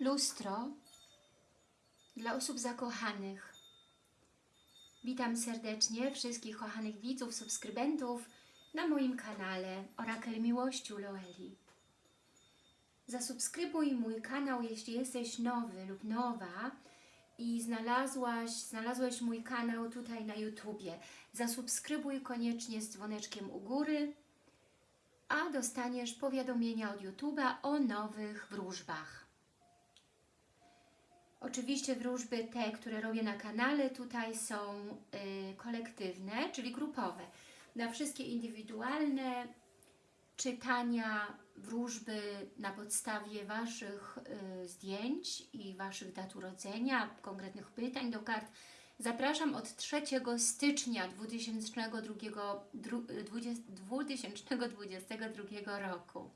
Lustro dla osób zakochanych. Witam serdecznie wszystkich kochanych widzów, subskrybentów na moim kanale Orakel Miłości Loeli. Zasubskrybuj mój kanał, jeśli jesteś nowy lub nowa i znalazłaś, znalazłeś mój kanał tutaj na YouTubie. Zasubskrybuj koniecznie z dzwoneczkiem u góry, a dostaniesz powiadomienia od YouTube'a o nowych wróżbach. Oczywiście wróżby te, które robię na kanale, tutaj są y, kolektywne, czyli grupowe. Na wszystkie indywidualne czytania, wróżby na podstawie Waszych y, zdjęć i Waszych dat urodzenia, konkretnych pytań do kart, zapraszam od 3 stycznia 2022, dru- 20, 2022 roku.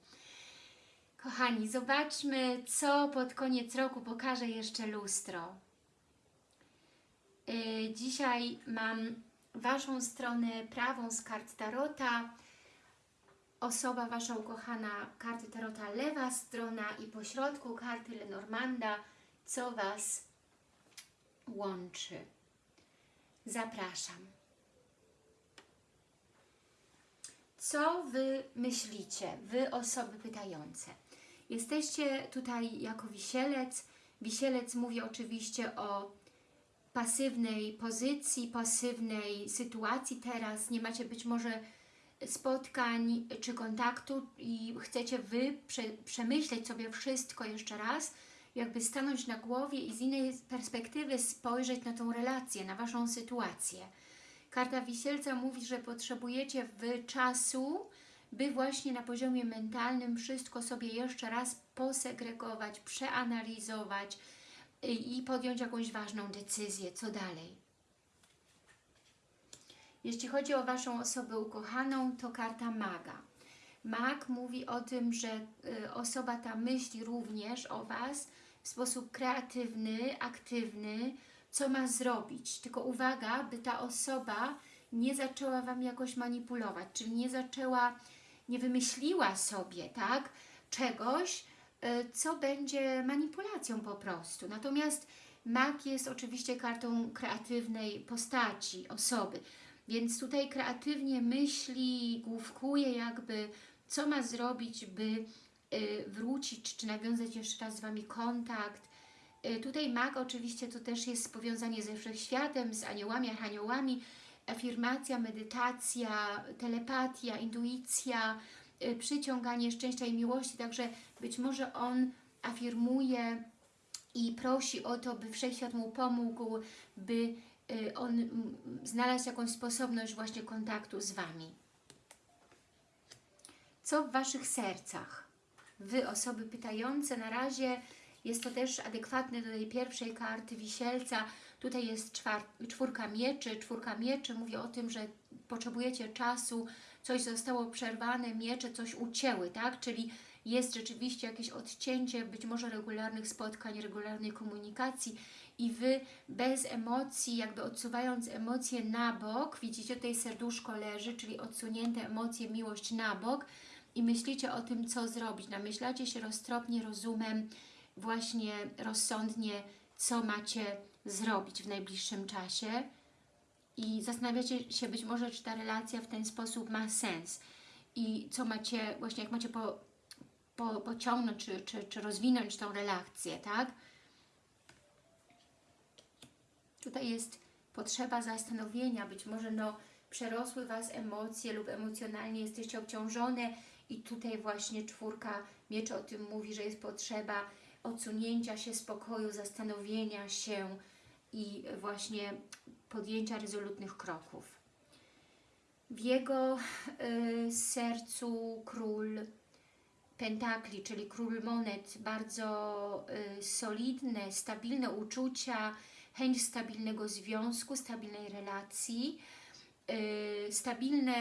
Kochani, zobaczmy, co pod koniec roku pokaże jeszcze lustro. Yy, Dzisiaj mam Waszą stronę prawą z kart Tarota, osoba Wasza ukochana, karty Tarota lewa strona i po środku karty Lenormanda, co Was łączy. Zapraszam. Co Wy myślicie, Wy osoby pytające? Jesteście tutaj jako wisielec. Wisielec mówi oczywiście o pasywnej pozycji, pasywnej sytuacji teraz. Nie macie być może spotkań czy kontaktu i chcecie Wy prze, przemyśleć sobie wszystko jeszcze raz, jakby stanąć na głowie i z innej perspektywy spojrzeć na tą relację, na Waszą sytuację. Karta Wisielca mówi, że potrzebujecie Wy czasu, by właśnie na poziomie mentalnym wszystko sobie jeszcze raz posegregować, przeanalizować i podjąć jakąś ważną decyzję, co dalej. Jeśli chodzi o Waszą osobę ukochaną, to karta maga. Mag mówi o tym, że osoba ta myśli również o Was w sposób kreatywny, aktywny, co ma zrobić. Tylko uwaga, by ta osoba nie zaczęła Wam jakoś manipulować, czyli nie zaczęła, nie wymyśliła sobie, tak, czegoś, co będzie manipulacją po prostu. Natomiast mag jest oczywiście kartą kreatywnej postaci, osoby, więc tutaj kreatywnie myśli, główkuje jakby, co ma zrobić, by wrócić, czy nawiązać jeszcze raz z Wami kontakt. Tutaj mag oczywiście to też jest powiązanie ze wszechświatem, z aniołami, archaniołami, afirmacja, medytacja, telepatia, intuicja, przyciąganie szczęścia i miłości, także być może on afirmuje i prosi o to, by Wszechświat mu pomógł, by on znalazł jakąś sposobność właśnie kontaktu z Wami. Co w Waszych sercach? Wy, osoby pytające, na razie jest to też adekwatne do tej pierwszej karty Wisielca. Tutaj jest czwórka mieczy. Czwórka mieczy mówi o tym, że potrzebujecie czasu, coś zostało przerwane, miecze coś ucięły, tak? Czyli jest rzeczywiście jakieś odcięcie, być może regularnych spotkań, regularnej komunikacji i Wy bez emocji, jakby odsuwając emocje na bok, widzicie tutaj serduszko leży, czyli odsunięte emocje, miłość na bok i myślicie o tym, co zrobić. Namyślacie się roztropnie, rozumem, właśnie rozsądnie, co macie zrobić w najbliższym czasie. I zastanawiacie się być może, czy ta relacja w ten sposób ma sens. I co macie, właśnie jak macie po, po, pociągnąć, czy, czy, czy rozwinąć tą relację, tak? Tutaj jest potrzeba zastanowienia, być może no, przerosły Was emocje lub emocjonalnie jesteście obciążone i tutaj właśnie czwórka mieczy o tym mówi, że jest potrzeba odsunięcia się, spokoju, zastanowienia się i właśnie podjęcia rezolutnych kroków. W jego y, sercu król pentakli, czyli król monet, bardzo y, solidne, stabilne uczucia, chęć stabilnego związku, stabilnej relacji, y, stabilne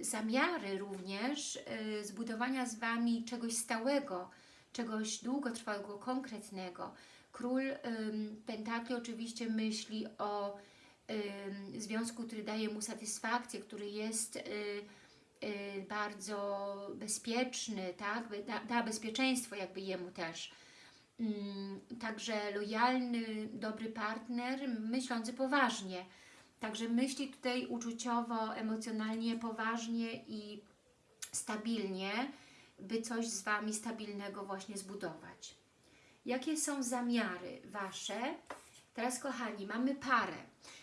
zamiary również y, zbudowania z Wami czegoś stałego, czegoś długotrwałego, konkretnego. Król Pentakli oczywiście myśli o związku, który daje mu satysfakcję, który jest y, y, bardzo bezpieczny, tak? da, da bezpieczeństwo jakby jemu też. Mm, Także lojalny, dobry partner, myślący poważnie. Także myśli tutaj uczuciowo, emocjonalnie, poważnie i stabilnie, by coś z Wami stabilnego właśnie zbudować. Jakie są zamiary Wasze? Teraz kochani, mamy parę,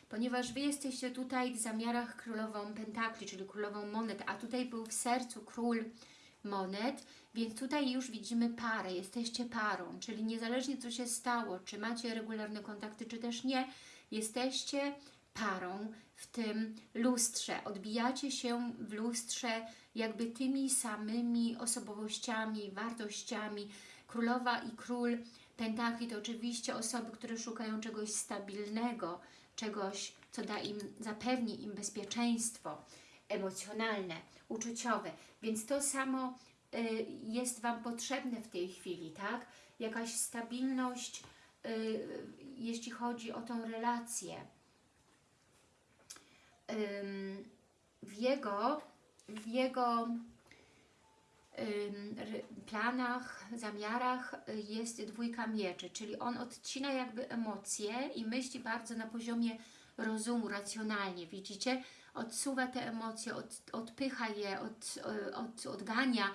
ponieważ Wy jesteście tutaj w zamiarach królową pentakli, czyli królową monet, a tutaj był w sercu król monet, więc tutaj już widzimy parę, jesteście parą, czyli niezależnie co się stało, czy macie regularne kontakty, czy też nie, jesteście parą w tym lustrze, odbijacie się w lustrze jakby tymi samymi osobowościami, wartościami. Królowa i król pentakli to oczywiście osoby, które szukają czegoś stabilnego, czegoś, co da im, zapewni im bezpieczeństwo emocjonalne, uczuciowe. Więc to samo y, jest Wam potrzebne w tej chwili, tak? Jakaś stabilność, y, jeśli chodzi o tą relację. Ym, w jego, w jego planach, zamiarach y, jest dwójka mieczy, czyli on odcina jakby emocje i myśli bardzo na poziomie rozumu, racjonalnie, widzicie? Odsuwa te emocje, od, odpycha je, od, y, od, odgania,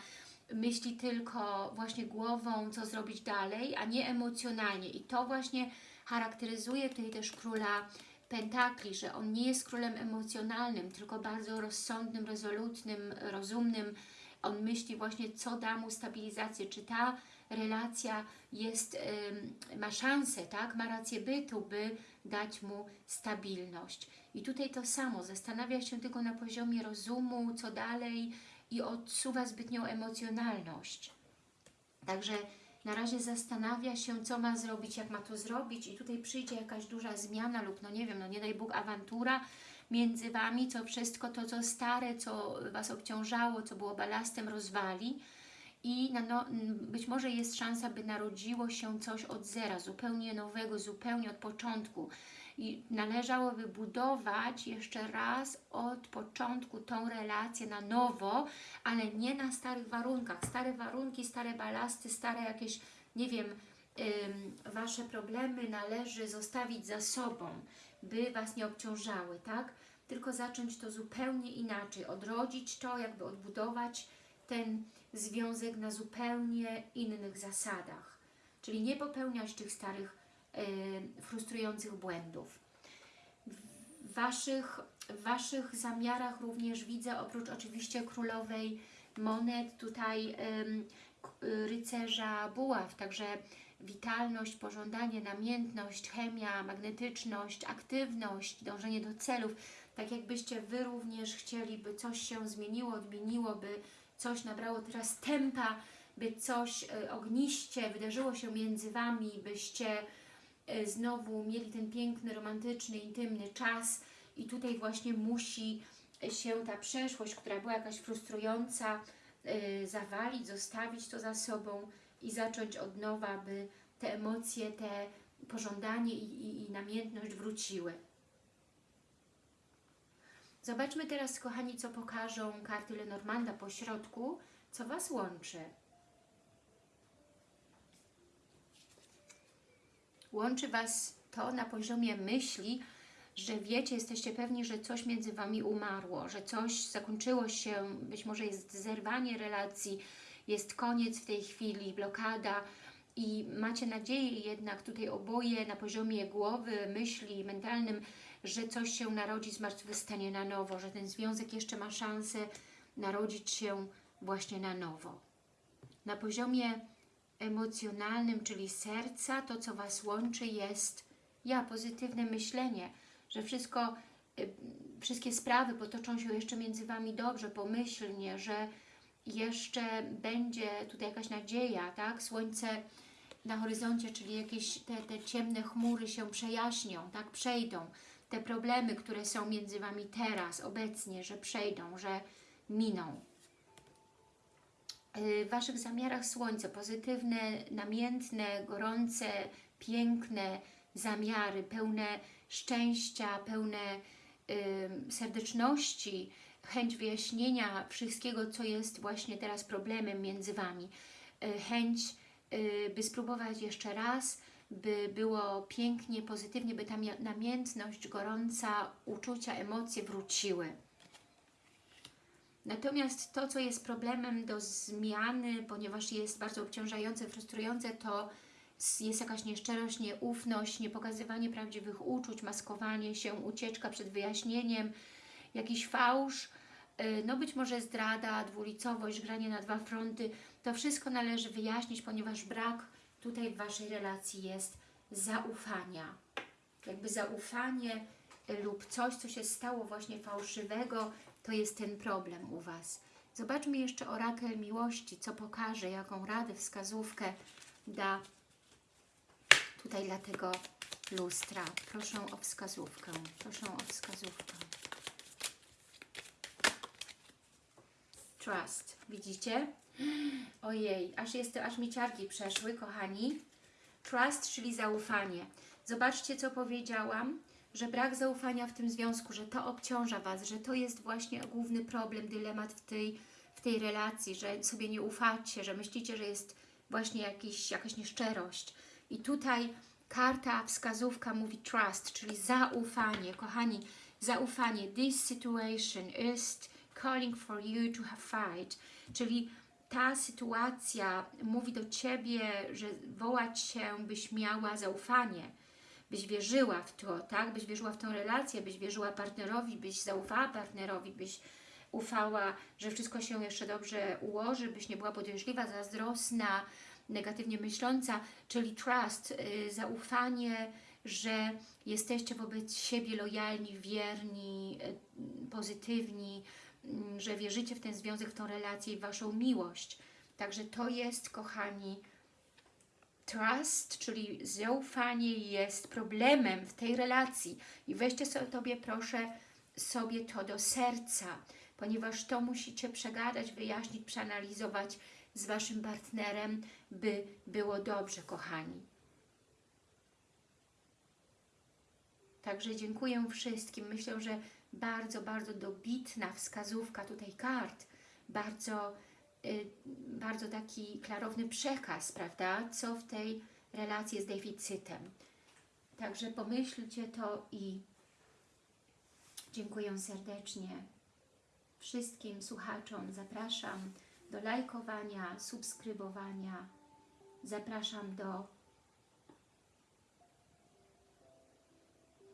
myśli tylko właśnie głową, co zrobić dalej, a nie emocjonalnie. I to właśnie charakteryzuje tutaj też króla pentakli, że on nie jest królem emocjonalnym, tylko bardzo rozsądnym, rezolutnym, rozumnym. On myśli właśnie, co da mu stabilizację, czy ta relacja jest, ma szansę, tak, ma rację bytu, by dać mu stabilność. I tutaj to samo, zastanawia się tylko na poziomie rozumu, co dalej i odsuwa zbytnią emocjonalność. Także na razie zastanawia się, co ma zrobić, jak ma to zrobić i tutaj przyjdzie jakaś duża zmiana lub, no nie wiem, no nie daj Bóg, awantura między Wami, co wszystko to, co stare, co Was obciążało, co było balastem, rozwali i no, być może jest szansa, by narodziło się coś od zera, zupełnie nowego, zupełnie od początku. I należałoby budować jeszcze raz od początku tą relację na nowo, ale nie na starych warunkach. Stare warunki, stare balasty, stare jakieś, nie wiem, Wasze problemy należy zostawić za sobą, by Was nie obciążały, tak? Tylko zacząć to zupełnie inaczej, odrodzić to, jakby odbudować ten związek na zupełnie innych zasadach. Czyli nie popełniać tych starych, y, frustrujących błędów. W waszych, w Waszych zamiarach również widzę, oprócz oczywiście królowej monet, tutaj y, rycerza buław, także witalność, pożądanie, namiętność, chemia, magnetyczność, aktywność, dążenie do celów. Tak jakbyście Wy również chcieli, by coś się zmieniło, odmieniło, by coś nabrało teraz tempa, by coś y, ogniście wydarzyło się między Wami, byście y, znowu mieli ten piękny, romantyczny, intymny czas i tutaj właśnie musi się ta przeszłość, która była jakaś frustrująca, y, zawalić, zostawić to za sobą i zacząć od nowa, by te emocje, te pożądanie i, i, i namiętność wróciły. Zobaczmy teraz, kochani, co pokażą karty Lenormanda po środku, co Was łączy. Łączy Was to na poziomie myśli, że wiecie, jesteście pewni, że coś między Wami umarło, że coś zakończyło się, być może jest zerwanie relacji, jest koniec w tej chwili, blokada i macie nadzieję jednak tutaj oboje na poziomie głowy, myśli, mentalnym, że coś się narodzi, zmartwychwstanie na nowo, że ten związek jeszcze ma szansę narodzić się właśnie na nowo. Na poziomie emocjonalnym, czyli serca, to co Was łączy jest ja, pozytywne myślenie, że wszystko, y, wszystkie sprawy potoczą się jeszcze między Wami dobrze, pomyślnie, że jeszcze będzie tutaj jakaś nadzieja, tak? Słońce na horyzoncie, czyli jakieś te, te ciemne chmury się przejaśnią, tak? Przejdą. Te problemy, które są między Wami teraz, obecnie, że przejdą, że miną. Y, W Waszych zamiarach słońce, pozytywne, namiętne, gorące, piękne zamiary, pełne szczęścia, pełne y, serdeczności, chęć wyjaśnienia wszystkiego, co jest właśnie teraz problemem między Wami, y, chęć y, by spróbować jeszcze raz, by było pięknie, pozytywnie, by ta namiętność, gorąca uczucia, emocje wróciły. Natomiast to, co jest problemem do zmiany, ponieważ jest bardzo obciążające, frustrujące, to jest jakaś nieszczerość, nieufność, niepokazywanie prawdziwych uczuć, maskowanie się, ucieczka przed wyjaśnieniem, jakiś fałsz, y, no być może zdrada, dwulicowość, granie na dwa fronty. To wszystko należy wyjaśnić, ponieważ brak tutaj w Waszej relacji jest zaufania. Jakby zaufanie y, lub coś, co się stało właśnie fałszywego, to jest ten problem u Was. Zobaczmy jeszcze orakel miłości, co pokaże, jaką radę, wskazówkę da tutaj dla tego lustra. Proszę o wskazówkę, proszę o wskazówkę. Trust, widzicie? Ojej, aż, jest, aż mi ciarki przeszły, kochani. Trust, czyli zaufanie. Zobaczcie, co powiedziałam, że brak zaufania w tym związku, że to obciąża Was, że to jest właśnie główny problem, dylemat w tej, w tej relacji, że sobie nie ufacie, że myślicie, że jest właśnie jakiś, jakaś nieszczerość. I tutaj karta, wskazówka mówi trust, czyli zaufanie. Kochani, zaufanie. This situation is calling for you to have fight. Czyli ta sytuacja mówi do Ciebie, że wołać się, byś miała zaufanie, byś wierzyła w to, tak? Byś wierzyła w tą relację, byś wierzyła partnerowi, byś zaufała partnerowi, byś ufała, że wszystko się jeszcze dobrze ułoży, byś nie była podejrzliwa, zazdrosna, negatywnie myśląca, czyli trust, y, zaufanie, że jesteście wobec siebie lojalni, wierni, y, pozytywni, że wierzycie w ten związek, w tą relację i Waszą miłość. Także to jest, kochani, trust, czyli zaufanie jest problemem w tej relacji. I weźcie sobie, proszę, sobie to do serca, ponieważ to musicie przegadać, wyjaśnić, przeanalizować z Waszym partnerem, by było dobrze, kochani. Także dziękuję wszystkim. Myślę, że bardzo, bardzo dobitna wskazówka tutaj kart, bardzo, y, bardzo taki klarowny przekaz, prawda, co w tej relacji jest deficytem. Także pomyślcie to i dziękuję serdecznie wszystkim słuchaczom. Zapraszam do lajkowania, subskrybowania. Zapraszam do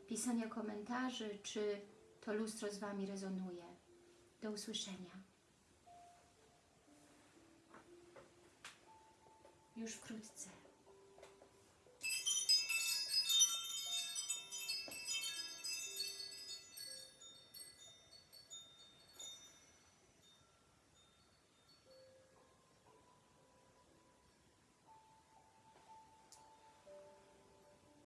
pisania komentarzy, czy to lustro z Wami rezonuje. Do usłyszenia. Już wkrótce.